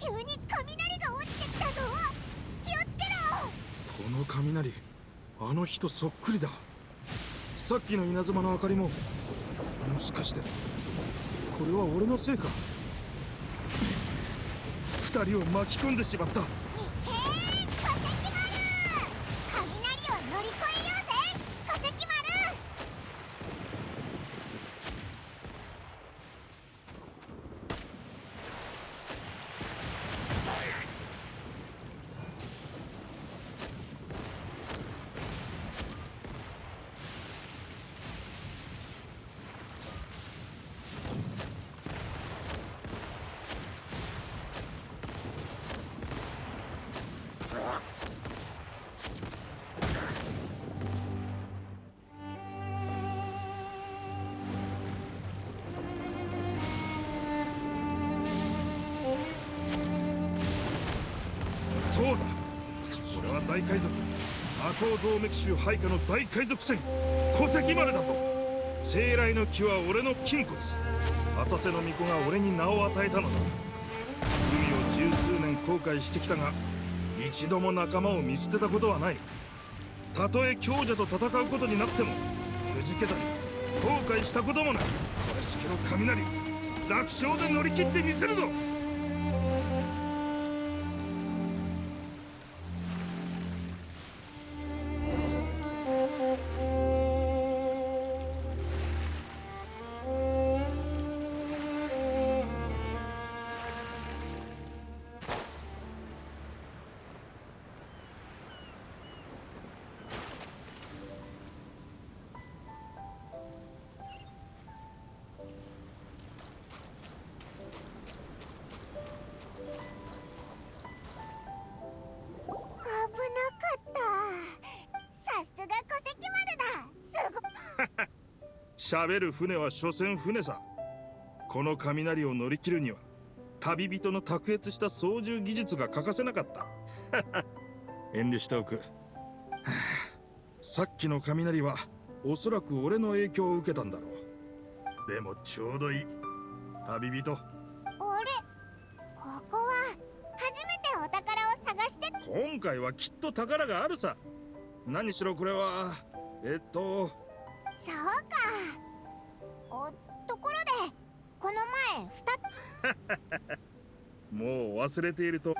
急に雷が落ちてきたぞ。気をつけろ。この雷あの人そっくりだ。さっきの稲妻の明かりももしかしてこれは俺のせいか。2人を巻き込んでしまった。そうだ。俺は大海賊。魔法動脈州配下の大海賊船。小石丸だぞ。生来の木は俺の筋骨。浅瀬の巫女が俺に名を与えたのだ。海を十数年後悔してきたが一度も仲間を見捨てたことはない。たとえ強者と戦うことになってもくじけたり後悔したこともない。これしきの雷楽勝で乗り切ってみせるぞ。喋る船は所詮船さ。この雷を乗り切るには旅人の卓越した操縦技術が欠かせなかった。遠慮しておく。はあさっきの雷はおそらく俺の影響を受けたんだろう。でもちょうどいい。旅人。あれここは初めてお宝を探して。今回はきっと宝があるさ。何しろこれはえっとそうか。おところでこの前ふた もう忘れていると。